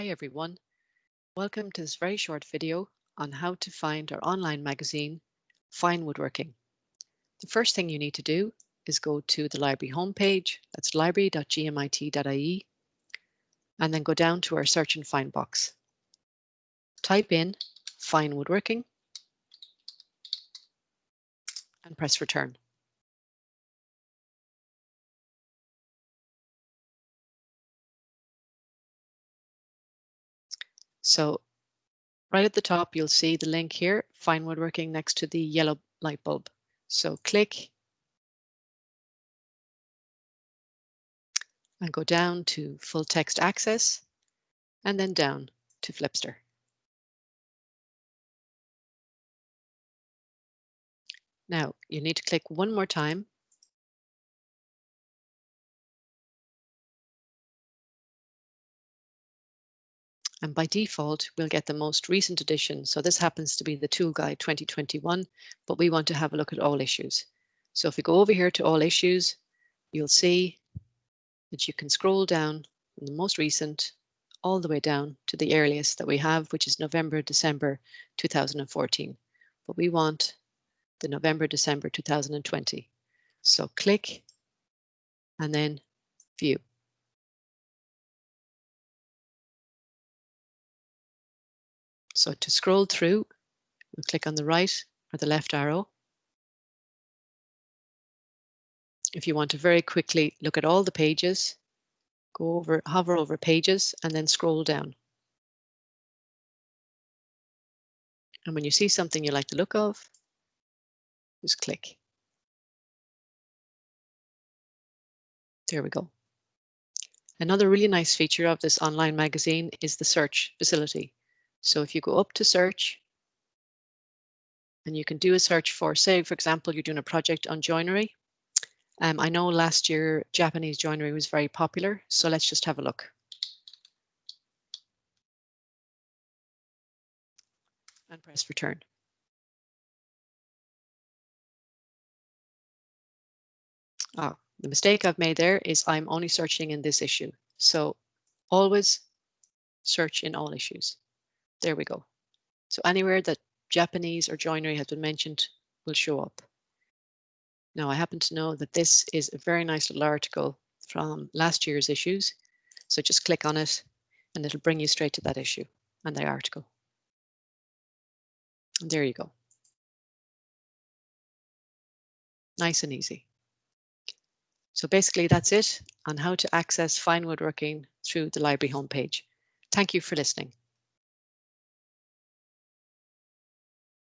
Hi everyone. Welcome to this very short video on how to find our online magazine, Fine Woodworking. The first thing you need to do is go to the library homepage, that's library.gmit.ie, and then go down to our search and find box. Type in Fine Woodworking and press return. So right at the top, you'll see the link here, Fine Woodworking next to the yellow light bulb. So click and go down to full text access and then down to Flipster. Now you need to click one more time And by default, we'll get the most recent edition. So this happens to be the Tool Guide 2021, but we want to have a look at all issues. So if we go over here to all issues, you'll see that you can scroll down from the most recent all the way down to the earliest that we have, which is November, December 2014. But we want the November, December 2020. So click and then view. So to scroll through, we'll click on the right or the left arrow. If you want to very quickly look at all the pages, go over, hover over pages and then scroll down. And when you see something you like the look of, just click. There we go. Another really nice feature of this online magazine is the search facility. So if you go up to search and you can do a search for, say, for example, you're doing a project on joinery. Um, I know last year Japanese joinery was very popular, so let's just have a look. And press return. Oh, the mistake I've made there is I'm only searching in this issue. So always search in all issues. There we go. So anywhere that Japanese or joinery has been mentioned will show up. Now I happen to know that this is a very nice little article from last year's issues. So just click on it and it'll bring you straight to that issue and the article. And there you go. Nice and easy. So basically that's it on how to access fine woodworking through the library homepage. Thank you for listening.